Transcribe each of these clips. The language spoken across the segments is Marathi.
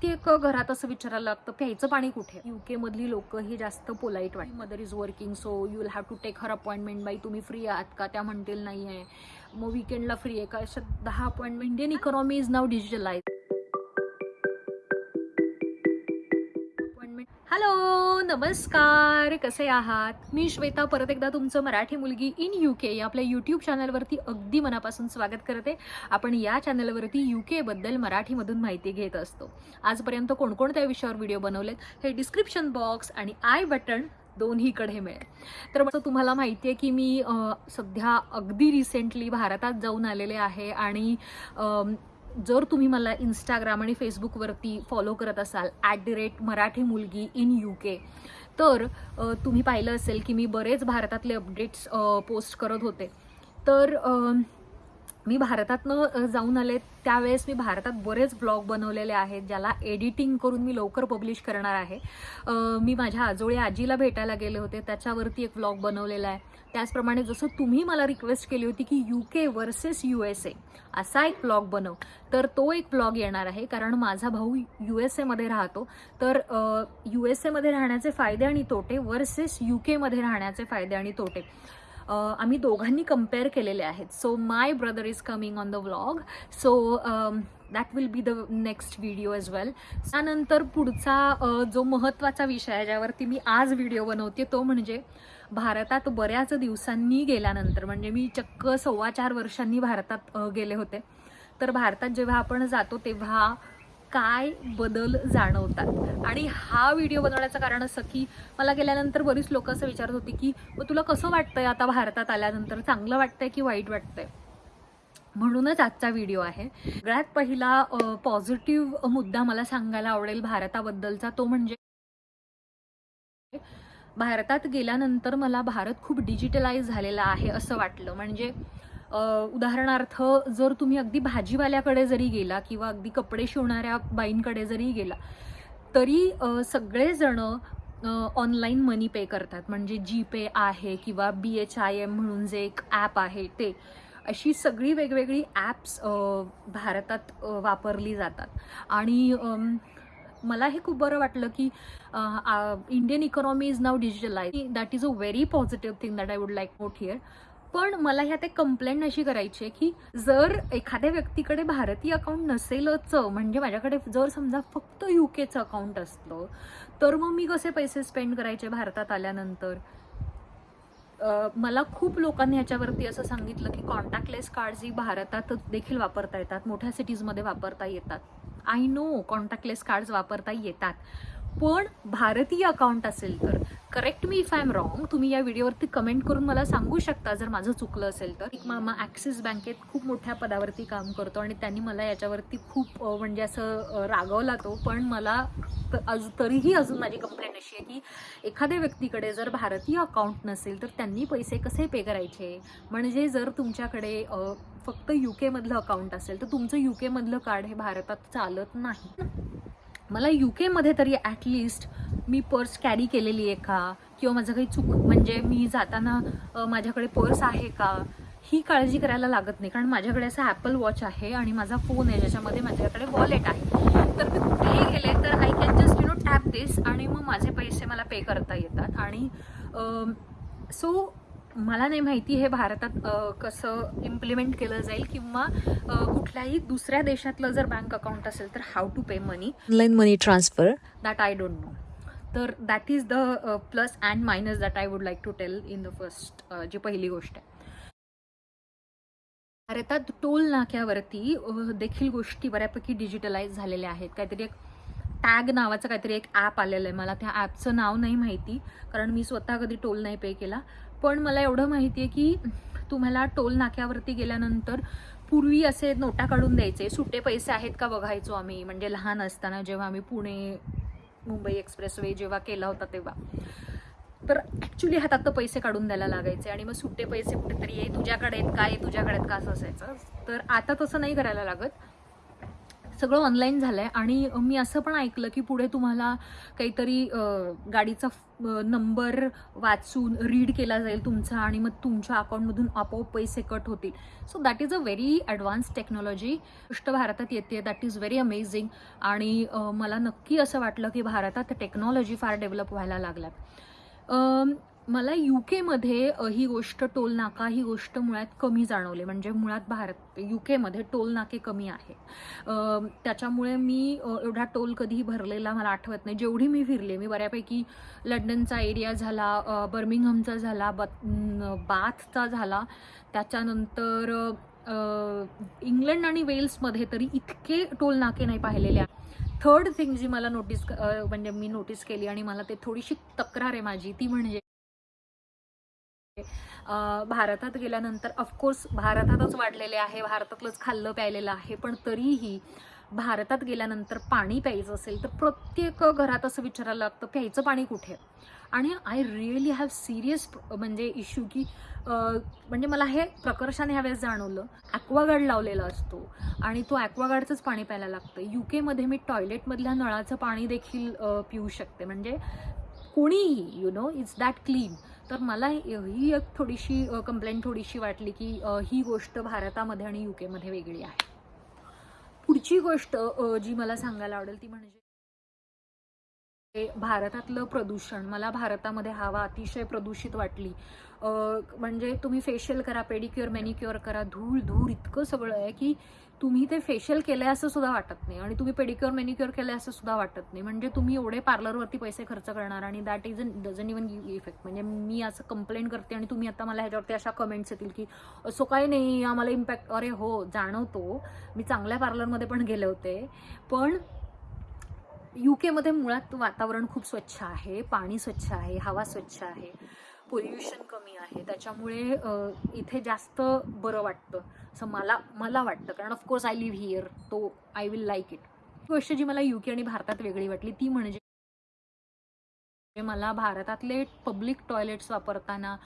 प्रत्येक घरात असं विचारायला लागतं प्यायचं पाणी कुठे युके मधली लोक ही जास्त polite what mother is working so you will have to take her appointment by तुम्ही फ्री आहात का? त्या म्हणतील नाही आहे. मग विकेंडला फ्री आहे. का अशा दहा appointment Indian economy is now digitalise hello नमस्कार कसे आहात? मी श्वेता परत एकदा तुमचं मराठी मुलगी इन यू के या आपल्या यूट्यूब चॅनलवरती अगदी मनापासून स्वागत करते. आपण या चॅनलवरती यू केबद्दल मराठीमधून माहिती घेत असतो. आजपर्यंत कोणकोणत्या विषयावर व्हिडिओ बनवलेत हे डिस्क्रिप्शन बॉक्स आणि आय बटन दोन्हीकडे मिळेल. तर मग तुम्हाला माहिती आहे की मी सध्या अगदी रिसेंटली भारतात जाऊन आलेले आहे आणि जर तुम्ही मला इंस्टाग्राम आणि फेसबुकवरती फॉलो करत असाल ॲट दी रेट मराठी मुलगी इन यू के तर तुम्ही पाहिलं असेल की मी बरेच भारतातले अपडेट्स पोस्ट करत होते. तर मी भारतातनं जाऊन आले त्यावेळेस मी भारतात बरेच ब्लॉग बनवलेले आहेत ज्याला एडिटिंग करून मी लवकर पब्लिश करणार आहे. मी माझ्या आजोळी आजीला भेटायला गेले होते त्याच्यावरती एक ब्लॉग बनवलेला आहे. त्याचप्रमाणे जसं तुम्ही मला रिक्वेस्ट केली होती की U K versus U S A असा एक ब्लॉग बनव. तर तो एक ब्लॉग येणार आहे कारण माझा भाऊ यू एस एमध्ये राहतो. तर यू एस एमध्ये राहण्याचे फायदे आणि तोटे वर्सेस यू केमध्ये राहण्याचे फायदे आणि तोटे. आम्ही दोघांनी कंपेअर केलेले आहेत. So my brother is coming on the vlog so that will be the next video as well त्यानंतर पुढचा जो महत्त्वाचा विषय आहे ज्यावरती मी आज व्हिडिओ बनवते तो म्हणजे भारतात बऱ्याच दिवसांनी गेल्यानंतर म्हणजे मी चक्क सव्वा चार वर्षांनी भारतात गेले होते. तर भारतात जेव्हा आपण जातो तेव्हा काय बदल जाणवतात. आणि हा व्हिडिओ बनवण्याचं कारण असं की मला गेल्यानंतर बरीच लोक असं विचारत होती की मग तुला कसं वाटतंय आता भारतात आल्यानंतर? चांगलं वाटतंय की वाईट वाटतंय? म्हणूनच आजचा व्हिडिओ आहे. सगळ्यात पहिला पॉझिटिव्ह मुद्दा मला सांगायला आवडेल भारताबद्दलचा. तो म्हणजे भारतात गेल्यानंतर मला भारत खूप डिजिटलाइज झालेला आहे असं वाटलं. म्हणजे उदाहरणार्थ जर तुम्ही अगदी भाजीवाल्याकडे जरी गेला किंवा अगदी कपडे शिवणाऱ्या बाईंकडे जरी गेला तरी सगळेजणं ऑनलाईन मनी पे करतात. म्हणजे जी पे आहे किंवा बी एच आय एम म्हणून जे एक ॲप आहे ते. अशी सगळी वेगवेगळी ॲप्स भारतात वापरली जातात. आणि मला हे खूप बरं वाटलं की Indian economy is now digitalise that is a very positive thing that I would like note here पण मला ह्यात एक कंप्लेंट अशी करायची आहे की जर एखाद्या व्यक्तीकडे भारतीय अकाउंट नसेलच म्हणजे माझ्याकडे जर समजा फक्त यू केचं अकाउंट असलं तर मग मी कसे पैसे स्पेंड करायचे भारतात आल्यानंतर? मला खूप लोकांनी ह्याच्यावरती असं सांगितलं की कॉन्टॅक्टलेस कार्ड्स ही भारतात देखील वापरता येतात मोठ्या सिटीजमध्ये वापरता येतात. आय नो कॉन्टॅक्टलेस कार्ड्स वापरता येतात. पण भारतीय अकाउंट असेल तर. Correct me if I am wrong तुम्ही या व्हिडिओवरती कमेंट करून मला सांगू शकता जर माझं चुकलं असेल तर. एक मामा ॲक्सिस बँकेत खूप मोठ्या पदावरती काम करतो आणि त्यांनी मला याच्यावरती खूप म्हणजे असं रागवला तो. पण मला अजून तरीही अजून माझी कंप्लेंट अशी आहे की एखाद्या व्यक्तीकडे जर भारतीय अकाउंट नसेल तर त्यांनी पैसे कसे पे करायचे? म्हणजे जर तुमच्याकडे फक्त यू केमधलं अकाउंट असेल तर तुमचं यू केमधलं कार्ड हे भारतात चालत नाही. मला यू केमध्ये तरी ॲटलिस्ट मी पर्स कॅरी केलेली आहे का? किंवा माझं काही चूक म्हणजे मी जाताना माझ्याकडे पर्स आहे का? ही काळजी करायला लागत नाही. कारण माझ्याकडे असं ॲपल वॉच आहे आणि माझा फोन आहे ज्याच्यामध्ये माझ्याकडे वॉलेट आहे. तर मी कुठेही गेले तर I can just you know tap this आणि मग माझे पैसे मला पे करता येतात. आणि सो मला नाही माहिती हे भारतात कसं इम्प्लिमेंट केलं जाईल किंवा कुठल्याही दुसऱ्या देशातलं जर बँक अकाउंट असेल तर how to pay money online money transfer that I don't know तर that is the plus and minus that I would like to tell in the first जी पहिली गोष्ट आहे. भारतात टोल नाक्यावरती देखील गोष्टी बऱ्यापैकी डिजिटलाइज झालेल्या आहेत. काहीतरी एक टॅग नावाचं काहीतरी एक ॲप आलेलं आहे मला त्या ॲपचं नाव नाही माहिती कारण मी स्वतः कधी टोल नाही पे केला. पण मला एवढं माहिती आहे की तुम्हाला टोल नाक्यावरती गेल्यानंतर पूर्वी असे नोटा काढून द्यायचे सुटे पैसे आहेत का बघायचो आम्ही. म्हणजे लहान असताना जेव्हा आम्ही पुणे मुंबई एक्सप्रेसवे जेव्हा केला होता तेव्हा. तर ॲक्च्युली हातात तर पैसे काढून द्यायला लागायचे आणि मग सुट्टे पैसे कुठेतरी ये तुझ्याकडे आहेत काय तुझ्याकडे आहेत का? असं असायचं. तर आता तसं नाही करायला लागत. सगळं ऑनलाईन झालं आहे आणि मी असं पण ऐकलं की पुढे तुम्हाला काहीतरी गाडीचा नंबर वाचून रीड केला जाईल तुमचा आणि मग तुमच्या अकाउंटमधून आपोआप पैसे कट होतील. So that is a very advance technology गोष्ट भारतात येते. दॅट इज व्हेरी अमेझिंग आणि मला नक्की असं वाटलं की भारतात टेक्नॉलॉजी फार डेव्हलप व्हायला लागल्यात. मला यू केमध्ये ही गोष्ट टोल नाका ही गोष्ट मुळात कमी जाणवली. म्हणजे मुळात भारत यू केमध्ये टोल नाके कमी आहे. त्याच्यामुळे मी एवढा टोल कधीही भरलेला मला आठवत नाही. जेवढी मी फिरले मी बऱ्यापैकी लंडनचा एरिया झाला बर्मिंगहमचा झाला बत बाथचा झाला. त्याच्यानंतर इंग्लंड आणि वेल्समध्ये तरी इतके टोल नाके नाही पाहिलेले. थर्ड थिंग जी मला नोटीस म्हणजे मी नोटीस केली आणि मला ते थोडीशी तक्रार आहे माझी ती म्हणजे भारतात गेल्यानंतर ऑफकोर्स भारतातच वाढलेले आहे. भारतातलंच खाल्लं प्यायलेलं आहे. पण तरीही भारतात गेल्यानंतर पाणी प्यायचं असेल तर प्रत्येक घरात असं विचारायला लागतं प्यायचं पाणी कुठे? आणि आय रिअली हॅव सिरियस म्हणजे इश्यू की म्हणजे मला हे प्रकर्षाने ह्यावेळेस जाणवलं. ॲक्वागार्ड लावलेला असतो आणि तो ॲक्वागार्डचंच पाणी प्यायला लागतं यू केमध्ये मी टॉयलेटमधल्या नळाचं पाणी देखील पिऊ शकते. म्हणजे कोणीही you know it's that clean तर मला ही एक थोडीशी कंप्लेंट थोडीशी वाटली की ही गोष्ट भारतामध्ये आणि यू केमध्ये वेगळी आहे. पुढची गोष्ट जी मला सांगायला आवडेल ती म्हणजे हे भारतातलं प्रदूषण. मला भारतामध्ये हवा अतिशय प्रदूषित वाटली. म्हणजे तुम्ही फेशियल करा पेडिक्युअर मॅनिक्युअर करा धूळ धूळ इतकं सगळं आहे की तुम्ही ते फेशियल केलं आहे असं सुद्धा वाटत नाही. आणि तुम्ही पेडिक्युअर मेनिक्युअर केलं आहे असं सुद्धा वाटत नाही. म्हणजे तुम्ही एवढे पार्लरवरती पैसे खर्च करणार आणि that is and doesn't even give effect म्हणजे मी असं कंप्लेंट करते आणि तुम्ही आता मला ह्याच्यावरती अशा कमेंट्स येतील की असं काय नाही आम्हाला इम्पॅक्ट अरे हो जाणवतो. मी चांगल्या पार्लरमध्ये पण गेले होते. पण यू केमध्ये मुळात वातावरण खूप स्वच्छ आहे पाणी स्वच्छ आहे हवा स्वच्छ आहे. पोल्युशन कमी आहे. त्याच्यामुळे इथे जास्त बरं वाटतं. असं मला मला वाटतं. कारण of course I live here तो आय विल लाईक इट गोष्ट जी मला युके आणि भारतात वेगळी वाटली ती म्हणजे मला भारतातले पब्लिक टॉयलेट्स वापरताना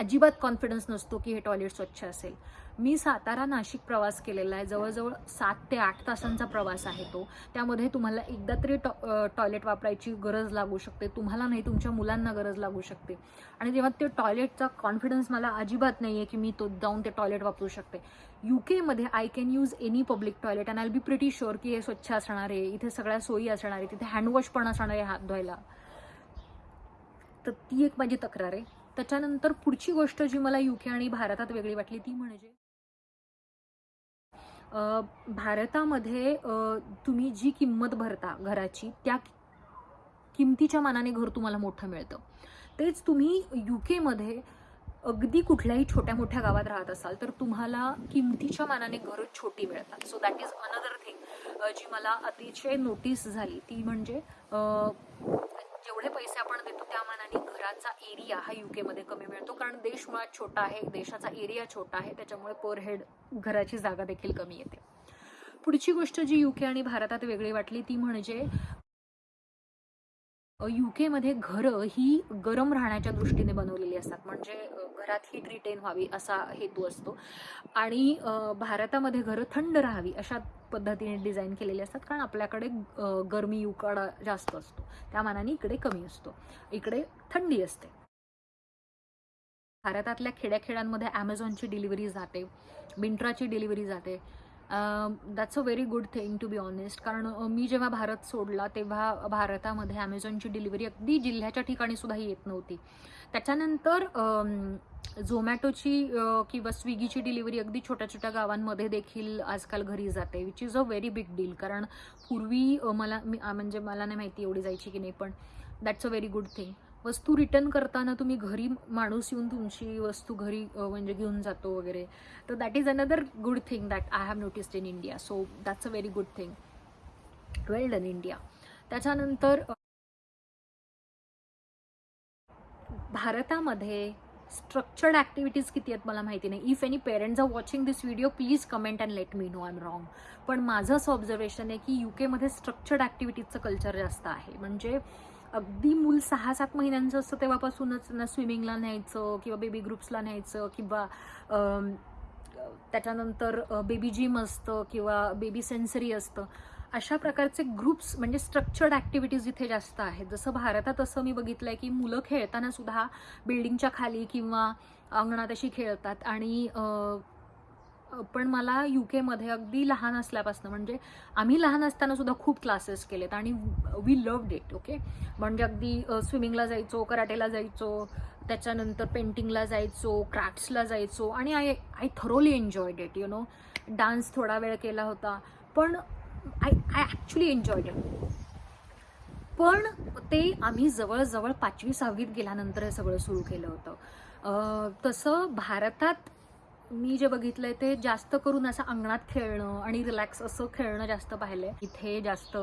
अजिबात कॉन्फिडन्स नसतो की हे टॉयलेट स्वच्छ असेल. मी सातारा नाशिक प्रवास केलेला आहे. जवळजवळ सात ते आठ तासांचा प्रवास आहे तो. त्यामध्ये तुम्हाला एकदा तरी टॉ टॉयलेट वापरायची गरज लागू शकते. तुम्हाला नाही तुमच्या मुलांना गरज लागू शकते. आणि जेव्हा ते टॉयलेटचा कॉन्फिडन्स मला अजिबात नाही आहे की मी तो जाऊन ते टॉयलेट वापरू शकते. यू केमध्ये I can use any public toilet and I be pretty sure की हे स्वच्छ असणार आहे. इथे सगळ्या सोयी असणार आहे तिथे हँडवॉश पण असणार आहे हात धुवायला. तर ती एक माझी तक्रार आहे. त्याच्यानंतर पुढची गोष्ट जी मला युके आणि भारतात वेगळी वाटली ती म्हणजे भारतामध्ये तुम्ही जी किंमत भरता घराची त्या किमतीच्या मानाने घर तुम्हाला मोठं मिळतं. तेच तुम्ही यू केमध्ये अगदी कुठल्याही छोट्या मोठ्या गावात राहत असाल तर तुम्हाला किमतीच्या मानाने घरं छोटी मिळतात. So that is another thing जी मला अतिशय नोटीस झाली ती म्हणजे जेवढे पैसे आपण घराचा एरिया हा युके मध्ये कमी मिळतो. कारण देश मुळात छोटा आहे देशाचा एरिया छोटा आहे त्याच्यामुळे पर हेड घराची जागा देखील कमी येते. पुढची गोष्ट जी युके आणि भारतात वेगळी वाटली ती म्हणजे मध्ये घरं ही गरम राहण्याच्या दृष्टीने बनवलेली असतात. म्हणजे घरात हीट रिटेन व्हावी असा हेतू असतो. आणि भारतामध्ये घरं थंड राहावी अशा पद्धतीने डिझाईन केलेली असतात. कारण आपल्याकडे गरमी उकाडा जास्त असतो. त्या मानाने इकडे कमी असतो. इकडे थंडी असते. भारतातल्या खेड्याखेड्यांमध्ये ॲमेझॉनची डिलिव्हरी जाते. मिंट्राची डिलिव्हरी जाते. That's a very good thing to be honest कारण मी जेव्हा भारत सोडला तेव्हा भारतामध्ये ॲमेझॉनची डिलिव्हरी अगदी जिल्ह्याच्या ठिकाणी सुद्धा येत नव्हती. त्याच्यानंतर झोमॅटोची किंवा स्विगीची डिलिव्हरी अगदी छोट्या छोट्या गावांमध्ये देखील आजकाल घरी जाते which is a very big deal कारण पूर्वी मला मी म्हणजे मला नाही माहिती एवढी जायची की नाही पण that's a very good thing वस्तू रिटर्न करताना तुम्ही घरी माणूस येऊन तुमची वस्तू घरी म्हणजे घेऊन जातो वगैरे. तर that is another good thing that I have noticed in India so that's a very good thing well done India त्याच्यानंतर भारतामध्ये स्ट्रक्चर्ड ॲक्टिव्हिटीज किती आहेत मला माहिती नाही. If any parents are watching this video please comment and let me know I am wrong पण माझं असं ऑब्झर्वेशन आहे की यू केमध्ये स्ट्रक्चर्ड ॲक्टिव्हिटीजचं कल्चर जास्त आहे. म्हणजे अगदी मूल सहा सात महिन्यांचं असतं तेव्हापासूनच ना स्विमिंगला न्यायचं किंवा बेबी ग्रुप्सला न्यायचं किंवा त्याच्यानंतर बेबी जिम असतं किंवा बेबी सेन्सरी असतं. अशा प्रकारचे ग्रुप्स म्हणजे स्ट्रक्चर्ड ॲक्टिव्हिटीज इथे जास्त आहेत. जसं भारतात असं मी बघितलं आहे की मुलं खेळताना सुद्धा बिल्डिंगच्या खाली किंवा अंगणात अशी खेळतात आणि पण मला यू केमध्ये अगदी लहान असल्यापासून म्हणजे आम्ही लहान असताना सुद्धा खूप क्लासेस केलेत आणि वी लव्ड इट ओके म्हणजे अगदी स्विमिंगला जायचो कराटेला जायचो त्याच्यानंतर पेंटिंगला जायचो क्राफ्ट्सला जायचो आणि I I thoroughly enjoy it you know dance थोडा वेळ केला होता पण I I actually enjoy it पण ते आम्ही जवळजवळ पाचवी सहावीत गेल्यानंतर हे सगळं सुरू केलं होतं. तसं भारतात मी जे बघितलंय ते जास्त करून असं अंगणात खेळणं आणि रिलॅक्स असं खेळणं जास्त पाहिलंय. इथे जास्त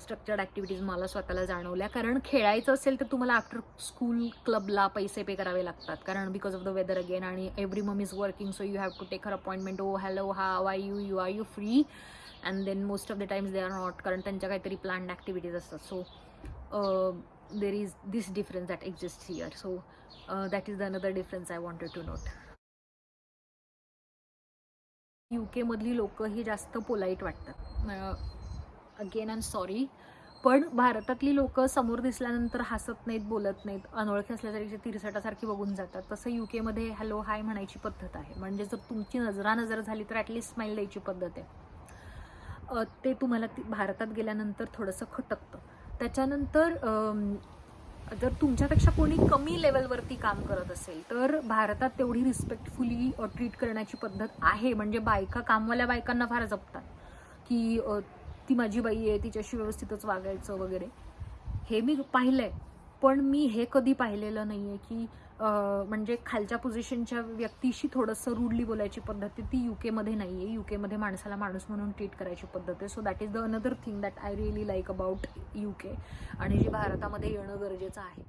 स्ट्रक्चर्ड ॲक्टिव्हिटीज मला स्वतःला जाणवल्या. कारण खेळायचं असेल तर तुम्हाला आफ्टर स्कूल क्लबला पैसे पे करावे लागतात. कारण because of the weather again आणि every mum is working so you have to take her appointment oh hello हा I you you are you free and then most of the times they are not कारण त्यांच्या काहीतरी प्लॅन्ड ॲक्टिव्हिटीज असतात. So there is this difference that exist here so that is the another difference I wanted to note you केमधली लोकं ही जास्त पोलाईट वाटतात. अगेन आय एम सॉरी पण भारतातली लोकं समोर दिसल्यानंतर हसत नाहीत बोलत नाहीत अनोळखी असल्यासारखी तिरसटासारखी बघून जातात. तसं यू केमध्ये हॅलो हाय म्हणायची पद्धत आहे. म्हणजे जर तुमची नजरानजर झाली तर ॲटलिस्ट स्माईल द्यायची पद्धत आहे. ते तुम्हाला ती भारतात गेल्यानंतर थोडंसं खटकतं. त्याच्यानंतर जर तुमच्यापेक्षा कोणी कमी लेवलवरती काम करत असेल तर भारतात तेवढी रिस्पेक्टफुली ट्रीट करण्याची पद्धत आहे. म्हणजे बायका कामवाल्या बायकांना फार जपतात की ती माझी बाई आहे तिच्याशी व्यवस्थितच वागायचं वगैरे. हे मी पाहिलंय. पण मी हे कधी पाहिलेलं नाही आहे की म्हणजे खालच्या पोझिशनच्या व्यक्तीशी थोडंसं रूडली बोलायची पद्धत आहे. ती यू केमध्ये नाही आहे यू केमध्ये माणसाला माणूस म्हणून ट्रीट करायची पद्धत आहे. So that is the another thing that I really like about U K आणि जी भारतामध्ये येणं गरजेचं आहे.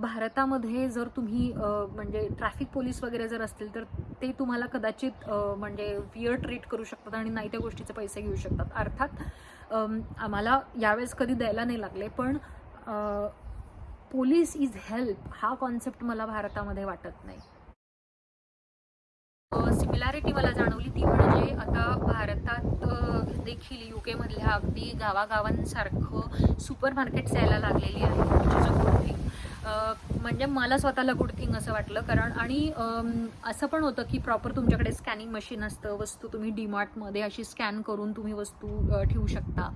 भारतामध्ये जर तुम्ही म्हणजे ट्रॅफिक पोलीस वगैरे जर असतील तर ते तुम्हाला कदाचित म्हणजे फिअर ट्रीट करू शकतात आणि नाही त्या गोष्टीचे पैसे घेऊ शकतात. अर्थात आम्हाला यावेळेस कधी द्यायला नाही लागले पण पोलीस इज हेल्प हा कॉन्सेप्ट मला भारतामध्ये वाटत नाही. सिमिलॅरिटी मला जाणवली ती म्हणजे आता भारतात देखील यू केमधल्या अगदी गावागावांसारखं सुपर मार्केट्स यायला लागलेली आहे. म्हणजे मला स्वतःला गुड थिंग असं वाटलं. कारण आणि असं पण होतं की प्रॉपर तुमच्याकडे स्कॅनिंग मशीन असतं वस्तू तुम्ही डीमार्टमध्ये अशी स्कॅन करून तुम्ही वस्तू ठेवू शकता.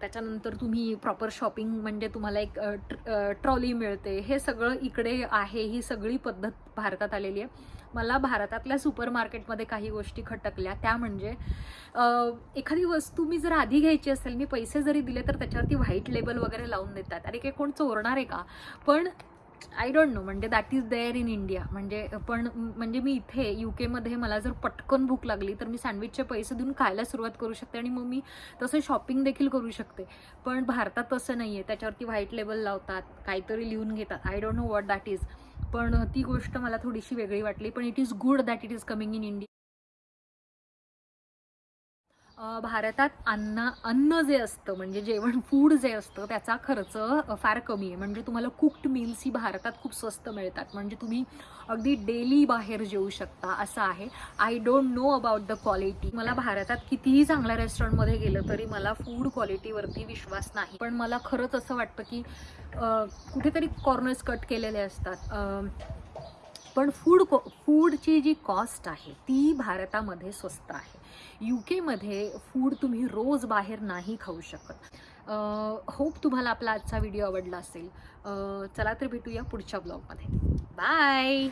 त्याच्यानंतर तुम्ही प्रॉपर शॉपिंग म्हणजे तुम्हाला एक ट्रॉली मिळते. हे सगळं इकडे आहे ही सगळी पद्धत भारतात आलेली आहे. मला भारतातल्या सुपर मार्केटमध्ये काही गोष्टी खटकल्या. त्या म्हणजे एखादी वस्तू मी जर आधी घ्यायची असेल मी पैसे जरी दिले तर त्याच्यावरती व्हाईट लेबल वगैरे लावून देतात. अरे काही कोण चोरणार आहे का? पण आय डोंट नो म्हणजे that is there in India म्हणजे पण म्हणजे मी इथे यू केमध्ये मला जर पटकन भूक लागली तर मी सँडविचचे पैसे देऊन खायला सुरुवात करू शकते आणि मग मी तसं शॉपिंग देखील करू शकते. पण भारतात तसं नाही आहे त्याच्यावरती व्हाईट लेबल लावतात काहीतरी लिहून घेतात. I don't know what that is पण ती गोष्ट मला थोडीशी वेगळी वाटली पण it is good that it is coming in India भारतात अन्न अन्न जे असतं म्हणजे जेवण फूड जे असतं त्याचा खर्च फार कमी आहे. म्हणजे तुम्हाला कुक्ड मील्स ही भारतात खूप स्वस्त मिळतात. म्हणजे तुम्ही अगदी डेली बाहेर जेवू शकता असं आहे. I don't know about the quality मला भारतात कितीही चांगल्या रेस्टॉरंटमध्ये गेलं तरी मला फूड क्वालिटीवरती विश्वास नाही. पण मला खरंच असं वाटतं की कुठेतरी कॉर्नर्स कट केलेले असतात. पण फूड को फूडची जी कॉस्ट आहे ती भारतामध्ये स्वस्त आहे. यू केमध्ये फूड तुम्ही रोज बाहेर नाही खाऊ शकत. होप तुम्हाला आपला आजचा व्हिडिओ आवडला असेल. चला तर भेटूया पुढच्या ब्लॉगमध्ये बाय